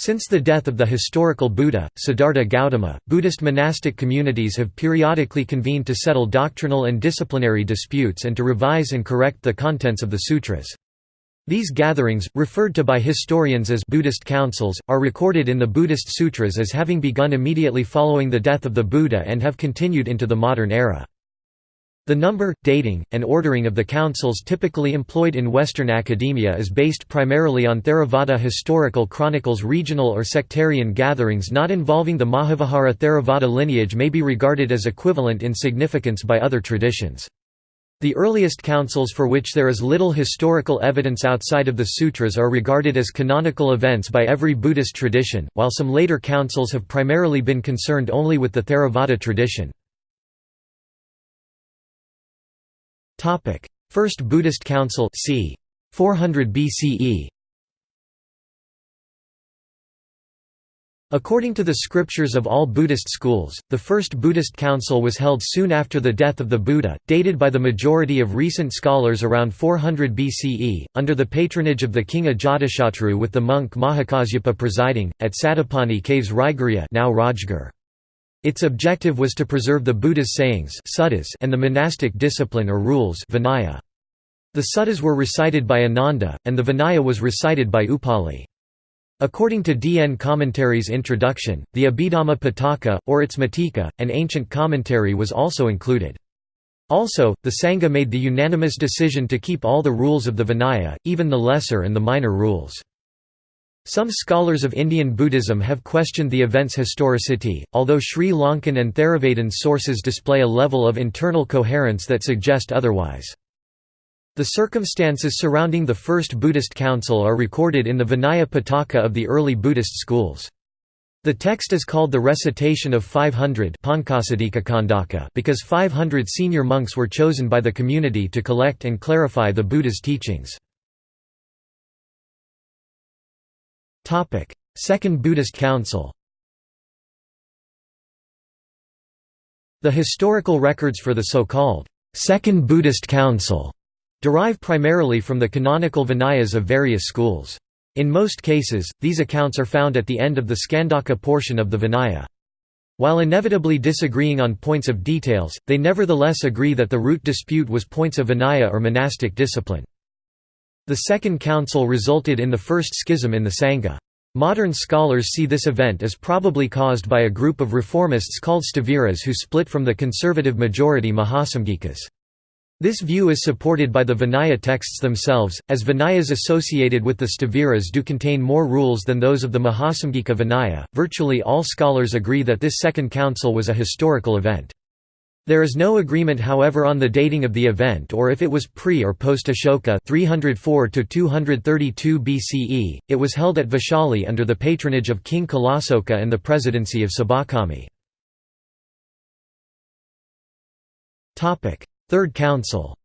Since the death of the historical Buddha, Siddhartha Gautama, Buddhist monastic communities have periodically convened to settle doctrinal and disciplinary disputes and to revise and correct the contents of the sutras. These gatherings, referred to by historians as Buddhist councils, are recorded in the Buddhist sutras as having begun immediately following the death of the Buddha and have continued into the modern era. The number, dating, and ordering of the councils typically employed in Western academia is based primarily on Theravada historical chronicles regional or sectarian gatherings not involving the Mahavihara Theravada lineage may be regarded as equivalent in significance by other traditions. The earliest councils for which there is little historical evidence outside of the sutras are regarded as canonical events by every Buddhist tradition, while some later councils have primarily been concerned only with the Theravada tradition. First Buddhist Council c. 400 BCE According to the scriptures of all Buddhist schools, the first Buddhist council was held soon after the death of the Buddha, dated by the majority of recent scholars around 400 BCE, under the patronage of the king Ajatashatru with the monk Mahakasyapa presiding, at Satapani caves Raiguriya now Rajgir. Its objective was to preserve the Buddha's sayings and the monastic discipline or rules Vinaya. The suttas were recited by Ananda, and the Vinaya was recited by Upali. According to D. N. Commentary's introduction, the Abhidhamma Pitaka, or its Matika, an ancient commentary was also included. Also, the Sangha made the unanimous decision to keep all the rules of the Vinaya, even the lesser and the minor rules. Some scholars of Indian Buddhism have questioned the event's historicity, although Sri Lankan and Theravadin sources display a level of internal coherence that suggest otherwise. The circumstances surrounding the First Buddhist Council are recorded in the Vinaya Pitaka of the early Buddhist schools. The text is called the Recitation of 500 because 500 senior monks were chosen by the community to collect and clarify the Buddha's teachings. Second Buddhist Council The historical records for the so-called Second Buddhist Council derive primarily from the canonical Vinayas of various schools. In most cases, these accounts are found at the end of the Skandhaka portion of the Vinaya. While inevitably disagreeing on points of details, they nevertheless agree that the root dispute was points of Vinaya or monastic discipline. The Second Council resulted in the first schism in the Sangha. Modern scholars see this event as probably caused by a group of reformists called Staviras who split from the conservative majority Mahasamgikas. This view is supported by the Vinaya texts themselves, as Vinayas associated with the Staviras do contain more rules than those of the Mahasamgika Vinaya. Virtually all scholars agree that this Second Council was a historical event. There is no agreement however on the dating of the event or if it was pre or post Ashoka 304 232 BCE. It was held at Vaishali under the patronage of King Kalasoka and the presidency of Sabakami. Topic: Third Council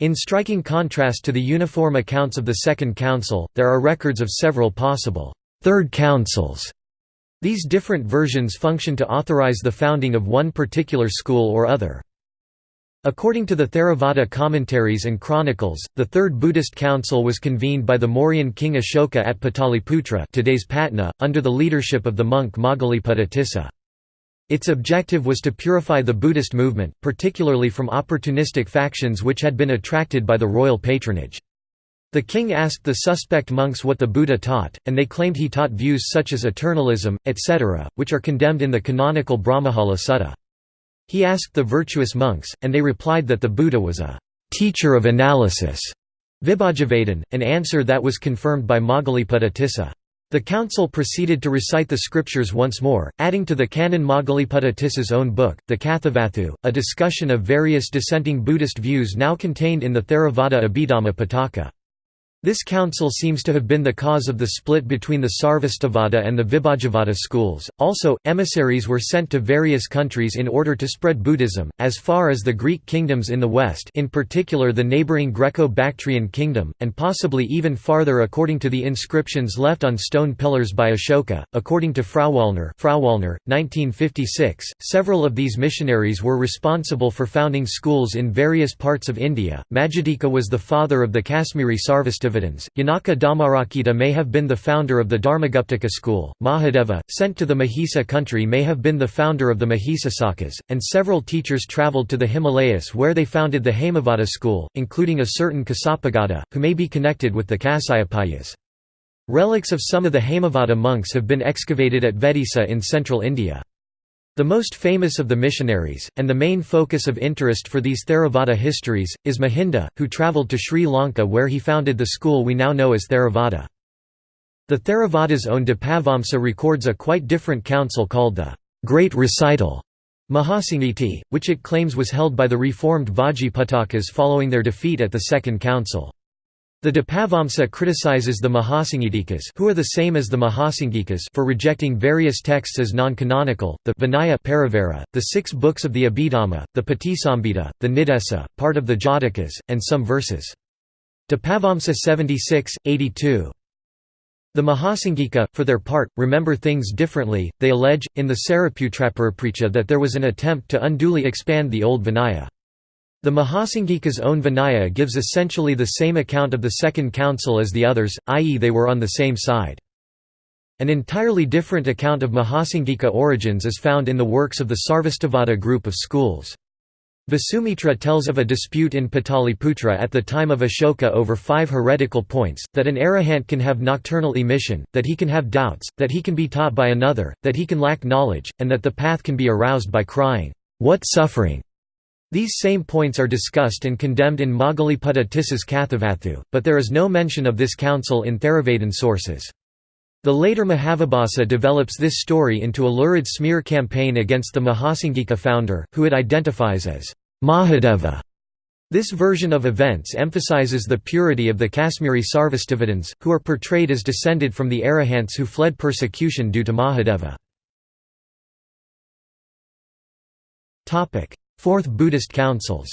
In striking contrast to the uniform accounts of the Second Council, there are records of several possible Third Councils. These different versions function to authorize the founding of one particular school or other. According to the Theravada commentaries and chronicles, the Third Buddhist Council was convened by the Mauryan king Ashoka at Pataliputra today's Patna, under the leadership of the monk Moggaliputta Tissa. Its objective was to purify the Buddhist movement, particularly from opportunistic factions which had been attracted by the royal patronage. The king asked the suspect monks what the Buddha taught, and they claimed he taught views such as eternalism, etc., which are condemned in the canonical Brahmajala Sutta. He asked the virtuous monks, and they replied that the Buddha was a teacher of analysis, Vibhajavadan, an answer that was confirmed by Moggaliputta Tissa. The council proceeded to recite the scriptures once more, adding to the canon Moggaliputta Tissa's own book, the Kathavatthu, a discussion of various dissenting Buddhist views now contained in the Theravada Abhidhamma Pitaka. This council seems to have been the cause of the split between the Sarvastivada and the Vibhajavada schools. Also, emissaries were sent to various countries in order to spread Buddhism, as far as the Greek kingdoms in the west, in particular the neighboring Greco-Bactrian kingdom, and possibly even farther according to the inscriptions left on stone pillars by Ashoka. According to Frauwallner, Frauwallner, 1956, several of these missionaries were responsible for founding schools in various parts of India. Majjhadika was the father of the Kashmiri Sarvastivada Yanaka Dhammarakkhita may have been the founder of the Dharmaguptaka school, Mahadeva, sent to the Mahisa country may have been the founder of the Mahisasakas, and several teachers travelled to the Himalayas where they founded the Hemavada school, including a certain Kasapagata, who may be connected with the Kasyapayas. Relics of some of the Hemavada monks have been excavated at Vedisa in central India. The most famous of the missionaries, and the main focus of interest for these Theravada histories, is Mahinda, who travelled to Sri Lanka where he founded the school we now know as Theravada. The Theravada's own Dipavamsa records a quite different council called the Great Recital Mahasangiti, which it claims was held by the reformed Vajjiputtakas following their defeat at the Second Council. The Dipavamsa criticizes the Mahasangitikas who are the same as the Mahasangikas for rejecting various texts as non-canonical, the Vinaya Parivara, the six books of the Abhidhamma, the Patisambhida, the Nidesa, part of the Jatakas, and some verses. Dipavamsa 76, 82. The Mahasangika, for their part, remember things differently, they allege, in the Sariputraparaparicha that there was an attempt to unduly expand the old Vinaya. The Mahasangika's own Vinaya gives essentially the same account of the Second Council as the others, i.e. they were on the same side. An entirely different account of Mahasangika origins is found in the works of the Sarvastivada group of schools. Vasumitra tells of a dispute in Pataliputra at the time of Ashoka over five heretical points, that an arahant can have nocturnal emission, that he can have doubts, that he can be taught by another, that he can lack knowledge, and that the path can be aroused by crying, "'What suffering!' These same points are discussed and condemned in Moggaliputta Tissa's Kathavatthu, but there is no mention of this council in Theravadan sources. The later Mahavibhasa develops this story into a lurid smear campaign against the Mahasangika founder, who it identifies as Mahadeva. This version of events emphasizes the purity of the Kashmiri Sarvastivadins, who are portrayed as descended from the Arahants who fled persecution due to Mahadeva. Fourth Buddhist Councils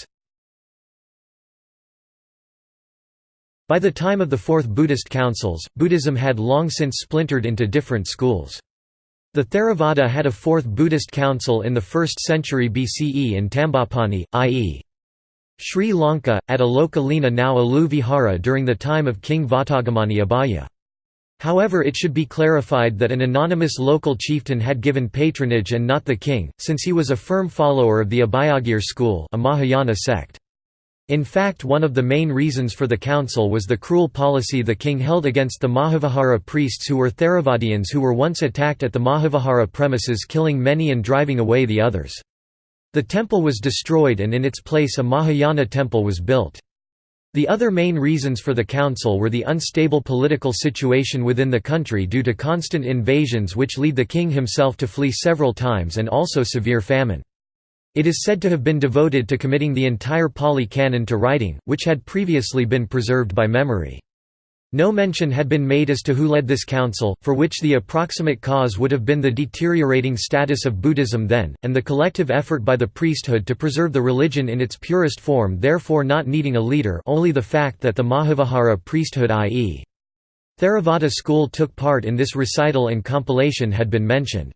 By the time of the Fourth Buddhist Councils, Buddhism had long since splintered into different schools. The Theravada had a fourth Buddhist council in the 1st century BCE in Tambapanni, i.e. Sri Lanka, at Alokalina now Alu Vihara during the time of King Vatagamani Abhaya. However it should be clarified that an anonymous local chieftain had given patronage and not the king, since he was a firm follower of the Abhayagir school a Mahayana sect. In fact one of the main reasons for the council was the cruel policy the king held against the Mahavihara priests who were Theravadians who were once attacked at the Mahavihara premises killing many and driving away the others. The temple was destroyed and in its place a Mahayana temple was built. The other main reasons for the council were the unstable political situation within the country due to constant invasions which lead the king himself to flee several times and also severe famine. It is said to have been devoted to committing the entire Pali Canon to writing, which had previously been preserved by memory. No mention had been made as to who led this council, for which the approximate cause would have been the deteriorating status of Buddhism then, and the collective effort by the priesthood to preserve the religion in its purest form therefore not needing a leader only the fact that the Mahavihara priesthood i.e. Theravada school took part in this recital and compilation had been mentioned.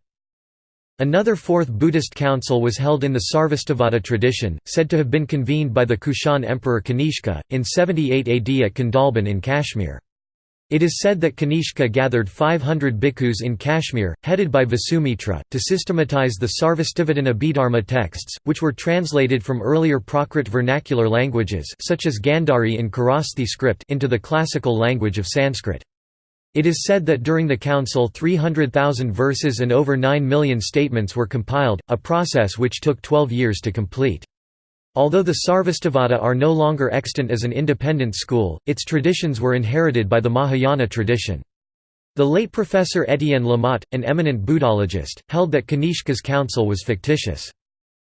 Another fourth Buddhist council was held in the Sarvastivada tradition, said to have been convened by the Kushan emperor Kanishka, in 78 AD at Kandalban in Kashmir. It is said that Kanishka gathered 500 bhikkhus in Kashmir, headed by Vasumitra, to systematize the Sarvastivadin Abhidharma texts, which were translated from earlier Prakrit vernacular languages such as Gandhari in Kharosthi script into the classical language of Sanskrit. It is said that during the council 300,000 verses and over 9 million statements were compiled, a process which took 12 years to complete. Although the Sarvastivada are no longer extant as an independent school, its traditions were inherited by the Mahayana tradition. The late Professor Étienne Lamotte, an eminent Buddhologist, held that Kanishka's council was fictitious.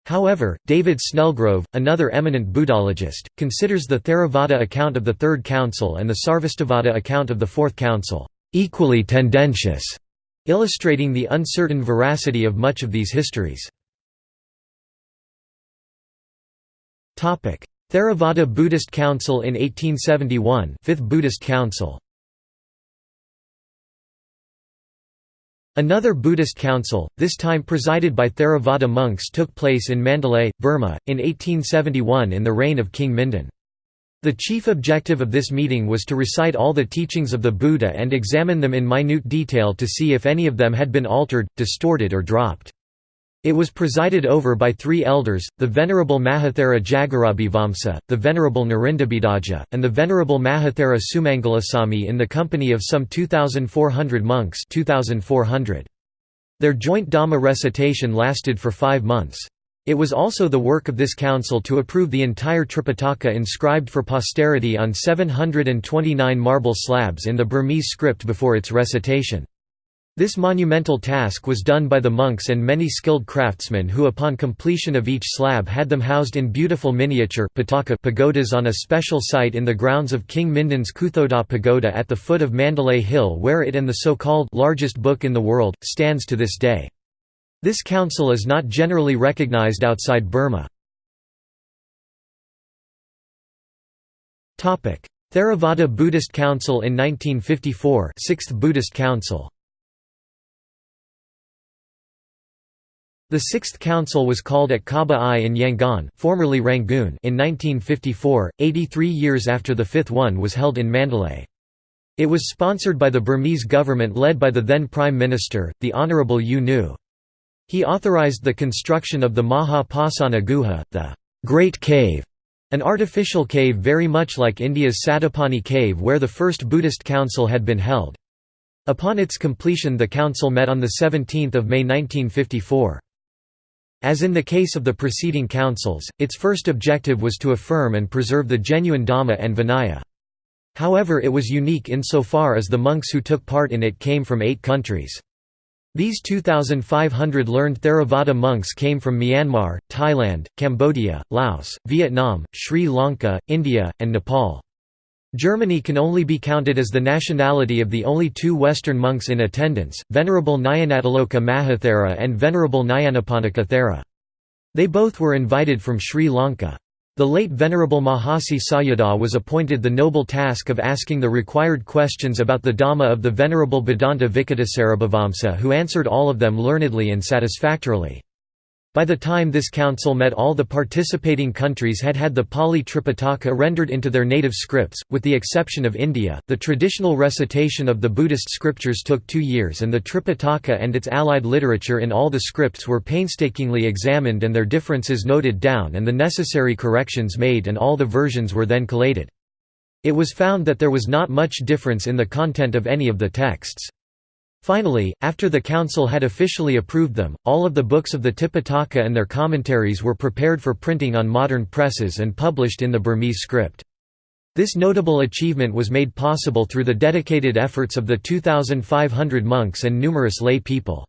However, David Snellgrove, another eminent Buddhologist, considers the Theravada account of the Third Council and the Sarvastivada account of the Fourth Council equally tendentious, illustrating the uncertain veracity of much of these histories. Theravada Buddhist Council in 1871 Fifth Buddhist Council Another Buddhist council, this time presided by Theravada monks took place in Mandalay, Burma, in 1871 in the reign of King Mindon. The chief objective of this meeting was to recite all the teachings of the Buddha and examine them in minute detail to see if any of them had been altered, distorted or dropped. It was presided over by three elders, the Venerable Mahathera Jagarabhivamsa, the Venerable Narindabhidhaja, and the Venerable Mahathera Sumangalasamy in the company of some 2,400 monks 2,400. Their joint Dhamma recitation lasted for five months. It was also the work of this council to approve the entire Tripitaka inscribed for posterity on 729 marble slabs in the Burmese script before its recitation. This monumental task was done by the monks and many skilled craftsmen who upon completion of each slab had them housed in beautiful miniature pagodas on a special site in the grounds of King Mindon's Kuthodaw Pagoda at the foot of Mandalay Hill where it and the so-called largest book in the world, stands to this day. This council is not generally recognized outside Burma. Theravada Buddhist Council in 1954 6th Buddhist Council The Sixth Council was called at Kaba Aye in Yangon formerly Rangoon in 1954, 83 years after the fifth one was held in Mandalay. It was sponsored by the Burmese government led by the then Prime Minister, the Honourable U Nu. He authorized the construction of the Maha Pasana Guha, the Great Cave, an artificial cave very much like India's Satapani cave where the first Buddhist council had been held. Upon its completion the council met on 17 May 1954. As in the case of the preceding councils, its first objective was to affirm and preserve the genuine Dhamma and Vinaya. However it was unique insofar as the monks who took part in it came from eight countries. These 2,500 learned Theravada monks came from Myanmar, Thailand, Cambodia, Laos, Vietnam, Sri Lanka, India, and Nepal. Germany can only be counted as the nationality of the only two Western monks in attendance, Venerable Nyanatiloka Mahathera and Venerable Nyanaponika Thera. They both were invited from Sri Lanka. The late Venerable Mahasi Sayadaw was appointed the noble task of asking the required questions about the Dhamma of the Venerable Bhadanta Vikitasarabhivamsa who answered all of them learnedly and satisfactorily. By the time this council met all the participating countries had had the Pali Tripitaka rendered into their native scripts, with the exception of India. The traditional recitation of the Buddhist scriptures took two years and the Tripitaka and its allied literature in all the scripts were painstakingly examined and their differences noted down and the necessary corrections made and all the versions were then collated. It was found that there was not much difference in the content of any of the texts. Finally, after the council had officially approved them, all of the books of the Tipitaka and their commentaries were prepared for printing on modern presses and published in the Burmese script. This notable achievement was made possible through the dedicated efforts of the 2,500 monks and numerous lay people.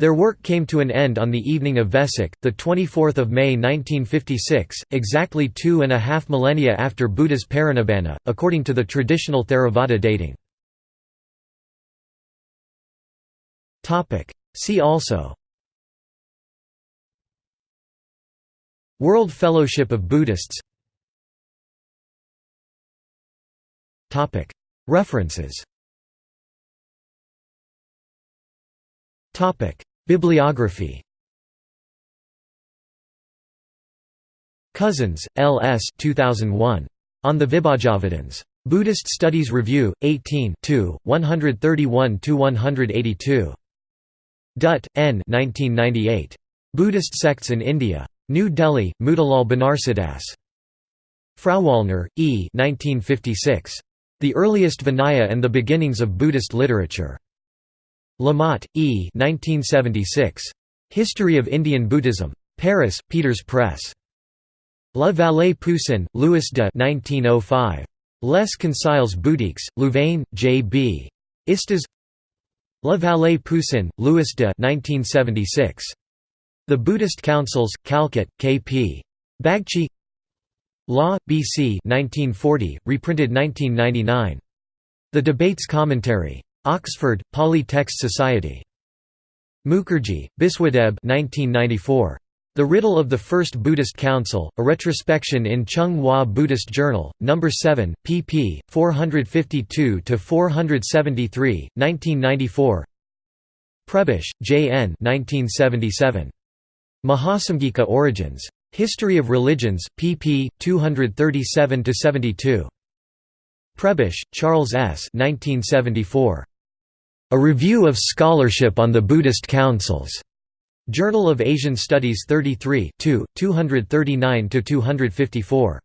Their work came to an end on the evening of Vesak, 24 May 1956, exactly two and a half millennia after Buddha's Parinibbana, according to the traditional Theravada dating. See also World Fellowship of Buddhists Topic. References Topic. Bibliography Cousins, L. S. 2001. On the Vibhajavadins. Buddhist Studies Review, 18 131–182. Dutt, N. 1998. Buddhist Sects in India. New Delhi, Motilal Banarsidass. Frauwallner, E. 1956. The Earliest Vinaya and the Beginnings of Buddhist Literature. Lamotte, E. 1976. History of Indian Buddhism. Paris, Peters Press. La Vallée Poussin, Louis de 1905. Les Conciles bouddhiques, Louvain, J. B. Istas La Vallée Poussin, Louis de 1976. The Buddhist Councils, Calcutt, K. P. Bagchi Law, B.C. 1940, reprinted 1999. The Debates Commentary. Oxford, Pali Text Society. Mukherjee, Biswadeb 1994. The Riddle of the First Buddhist Council, a retrospection in Chung Hua Buddhist Journal, No. 7, pp. 452–473, 1994 Prebish, J. N. 1977. Mahasamgika Origins. History of Religions, pp. 237–72. Prebish, Charles S. 1974. A Review of Scholarship on the Buddhist Councils. Journal of Asian Studies 33 239–254.